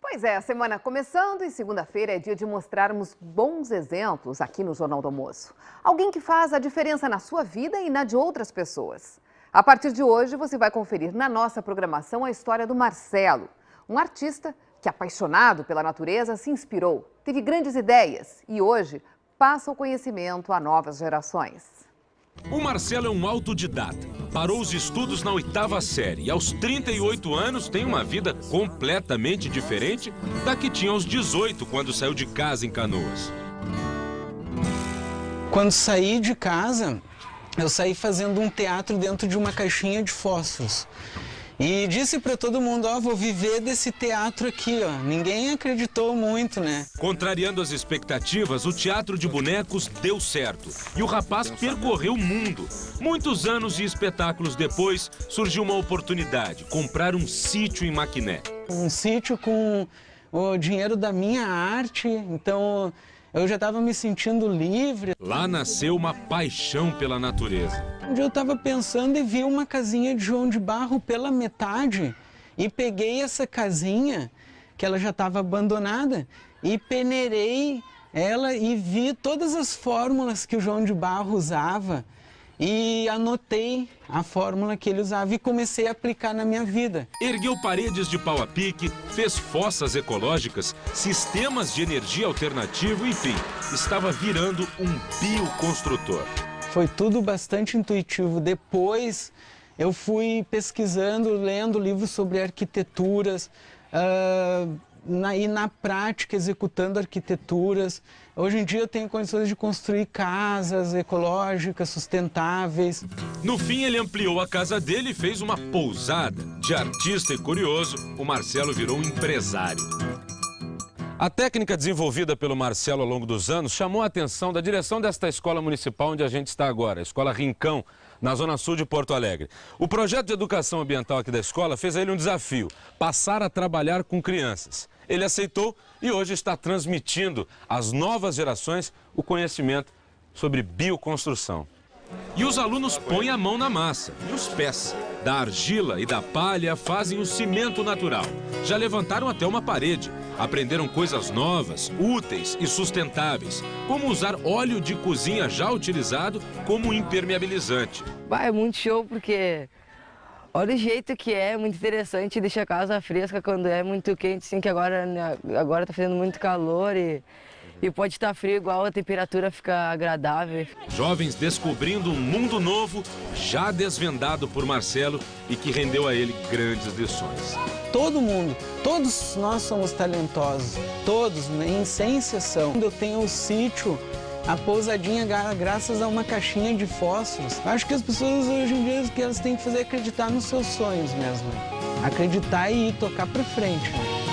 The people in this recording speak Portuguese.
Pois é, a semana começando e segunda-feira é dia de mostrarmos bons exemplos aqui no Jornal do Almoço. Alguém que faz a diferença na sua vida e na de outras pessoas. A partir de hoje, você vai conferir na nossa programação a história do Marcelo, um artista que, apaixonado pela natureza, se inspirou, teve grandes ideias e hoje passa o conhecimento a novas gerações. O Marcelo é um autodidata. Parou os estudos na oitava série e aos 38 anos tem uma vida completamente diferente da que tinha aos 18 quando saiu de casa em Canoas. Quando saí de casa, eu saí fazendo um teatro dentro de uma caixinha de fósforos. E disse para todo mundo, ó, oh, vou viver desse teatro aqui, ó. Ninguém acreditou muito, né? Contrariando as expectativas, o teatro de bonecos deu certo. E o rapaz percorreu o mundo. Muitos anos e espetáculos depois, surgiu uma oportunidade, comprar um sítio em Maquiné. Um sítio com o dinheiro da minha arte, então eu já estava me sentindo livre. Lá nasceu uma paixão pela natureza. Um dia eu estava pensando e vi uma casinha de João de Barro pela metade e peguei essa casinha, que ela já estava abandonada, e peneirei ela e vi todas as fórmulas que o João de Barro usava e anotei a fórmula que ele usava e comecei a aplicar na minha vida. Ergueu paredes de pau a pique, fez fossas ecológicas, sistemas de energia alternativo, enfim, estava virando um bioconstrutor. Foi tudo bastante intuitivo. Depois eu fui pesquisando, lendo livros sobre arquiteturas, uh, na, e na prática executando arquiteturas. Hoje em dia eu tenho condições de construir casas ecológicas, sustentáveis. No fim ele ampliou a casa dele e fez uma pousada. De artista e curioso, o Marcelo virou um empresário. A técnica desenvolvida pelo Marcelo ao longo dos anos chamou a atenção da direção desta escola municipal onde a gente está agora, a Escola Rincão, na zona sul de Porto Alegre. O projeto de educação ambiental aqui da escola fez a ele um desafio, passar a trabalhar com crianças. Ele aceitou e hoje está transmitindo às novas gerações o conhecimento sobre bioconstrução. E os alunos põem a mão na massa e os pés. Da argila e da palha fazem o cimento natural. Já levantaram até uma parede. Aprenderam coisas novas, úteis e sustentáveis, como usar óleo de cozinha já utilizado como impermeabilizante. Bah, é muito show porque olha o jeito que é, muito interessante, deixa a casa fresca quando é muito quente, assim que agora, né, agora tá fazendo muito calor e e pode estar frio igual a temperatura fica agradável. Jovens descobrindo um mundo novo, já desvendado por Marcelo e que rendeu a ele grandes lições. Todo mundo, todos nós somos talentosos, todos, né, sem exceção. Eu tenho um sítio a pousadinha graças a uma caixinha de fósforos. Acho que as pessoas hoje em dia que elas têm que fazer acreditar nos seus sonhos mesmo. Acreditar e ir tocar para frente. Né?